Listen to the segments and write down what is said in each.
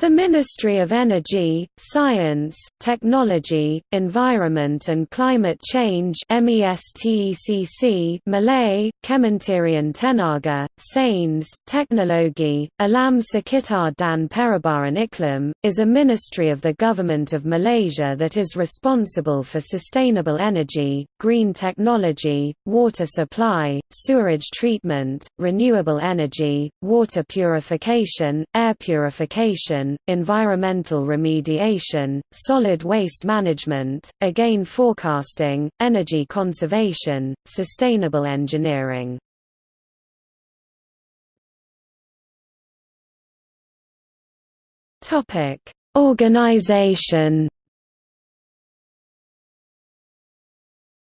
The Ministry of Energy, Science, Technology, Environment and Climate Change MESTECC Malay, Kementerian Tenaga, Sains, Teknologi, Alam Sekitar dan Perubahan Iklim, is a ministry of the Government of Malaysia that is responsible for sustainable energy, green technology, water supply, sewerage treatment, renewable energy, water purification, air purification, environmental remediation, solid waste management, again forecasting, energy conservation, sustainable engineering. Topic: Organization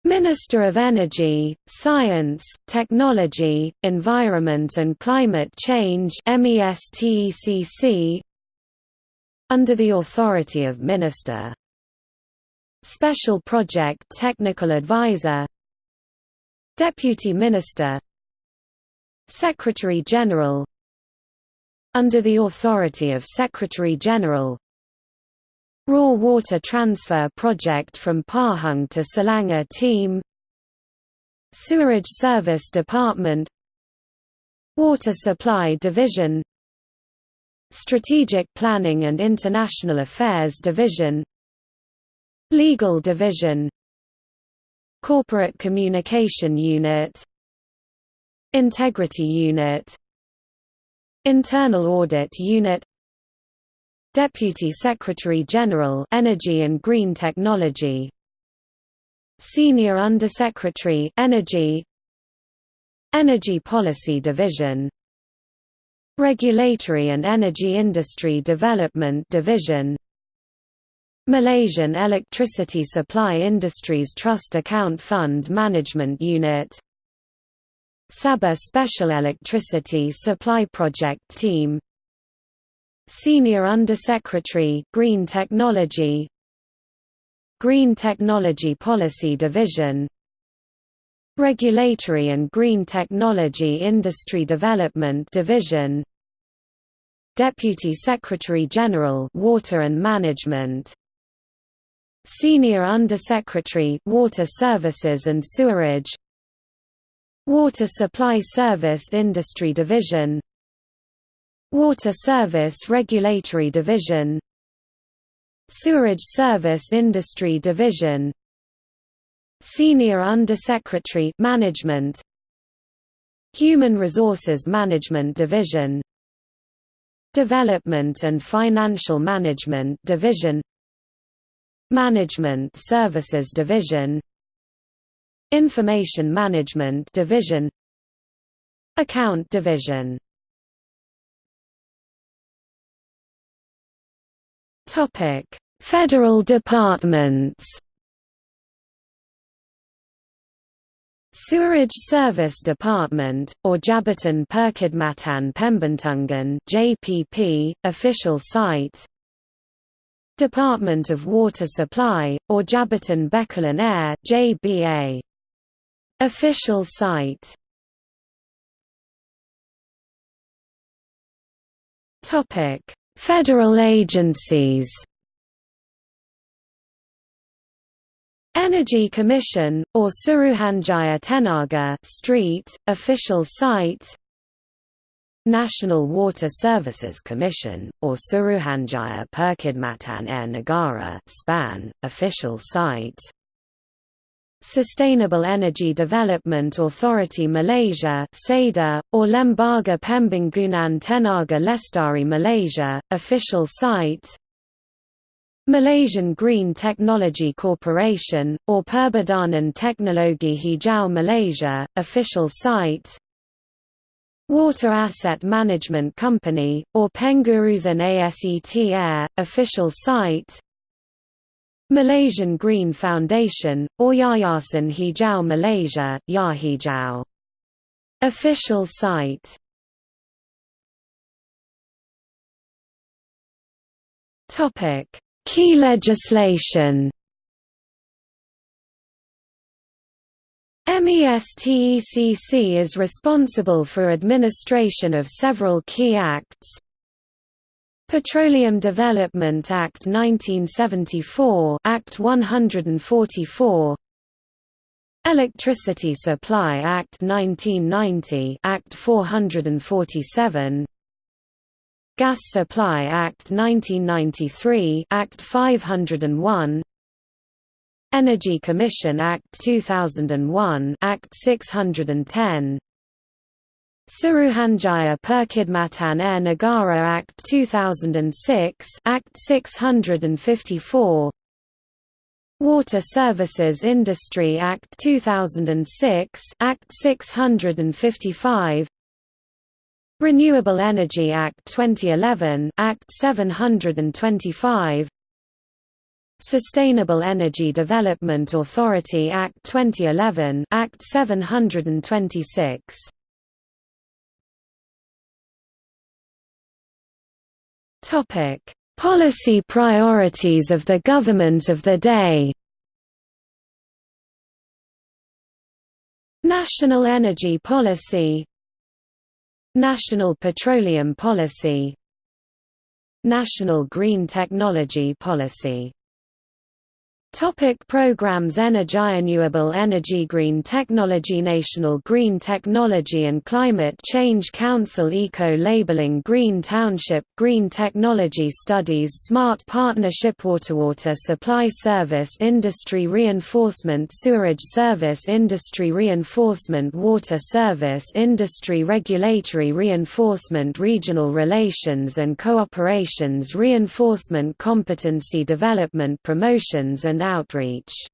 Minister of Energy, Science, Technology, Environment and Climate Change MESTECC under the authority of Minister. Special Project Technical Advisor. Deputy Minister. Secretary General. Under the authority of Secretary General. Raw Water Transfer Project from Pahang to Selangor Team. Sewerage Service Department. Water Supply Division Strategic Planning and International Affairs Division Legal Division Corporate Communication Unit Integrity Unit Internal Audit Unit Deputy Secretary General Energy and Green Technology Senior Undersecretary Energy Energy Policy Division Regulatory and Energy Industry Development Division Malaysian Electricity Supply Industries Trust Account Fund Management Unit Sabah Special Electricity Supply Project Team Senior Undersecretary Green Technology Green Technology Policy Division Regulatory and Green Technology Industry Development Division Deputy Secretary General Water and Management. Senior Undersecretary Water Services and Sewerage. Water Supply Service Industry Division. Water Service Regulatory Division. Sewerage Service Industry Division. Senior Undersecretary Management. Human Resources Management Division Development and Financial Management Division Management Services Division Information Management Division Account Division. Federal departments Sewerage Service Department, or Jabatan Perkhidmatan Pembetungan (JPP), official site. Department of Water Supply, or Jabatan Bekalan Air (JBA), official site. Topic: Federal agencies. Energy Commission, or Suruhanjaya Tenaga Street, official site. National Water Services Commission, or Suruhanjaya Perkhidmatan Air Negara SPAN, official site. Sustainable Energy Development Authority Malaysia SEDA, or Lembaga Pembangunan Tenaga Lestari Malaysia, official site Malaysian Green Technology Corporation, or Perbadanan Teknologi Hijau Malaysia, official site. Water Asset Management Company, or Pengurusan Aset Air, official site. Malaysian Green Foundation, or Yayasan Hijau Malaysia Yahijau. Official site. Topic Key legislation. MESTECC is responsible for administration of several key acts. Petroleum Development Act 1974 Act 144 Electricity Supply Act 1990 Act 447 Gas Supply Act 1993 Act 501 Energy Commission Act 2001 Act 610 Suruhanjaya Perkhidmatan Air Negara Act 2006 Act 654 Water Services Industry Act 2006 Act 655 Renewable Energy Act 2011 Act 725 Sustainable Energy Development Authority Act 2011 Act 726 Topic: Policy priorities of the government of the day. National Energy Policy National Petroleum Policy National Green Technology Policy Topic programs Energy Renewable Energy Green Technology National Green Technology and Climate Change Council Eco-labeling Green Township Green Technology Studies Smart Partnership Water Supply Service Industry Reinforcement Sewerage Service Industry Reinforcement Water Service Industry Regulatory Reinforcement Regional Relations and Cooperations Reinforcement Competency Development Promotions and outreach.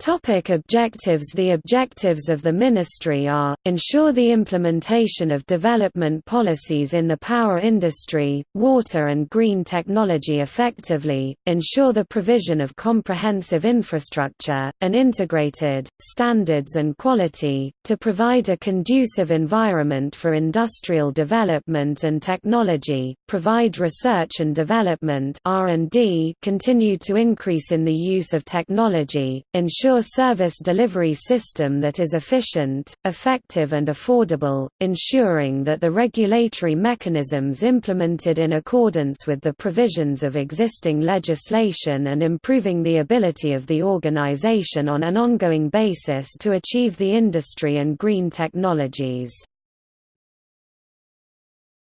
Topic objectives. The objectives of the Ministry are, ensure the implementation of development policies in the power industry, water and green technology effectively, ensure the provision of comprehensive infrastructure, and integrated, standards and quality, to provide a conducive environment for industrial development and technology, provide research and development continue to increase in the use of technology, ensure ensure service delivery system that is efficient, effective and affordable, ensuring that the regulatory mechanisms implemented in accordance with the provisions of existing legislation and improving the ability of the organization on an ongoing basis to achieve the industry and green technologies.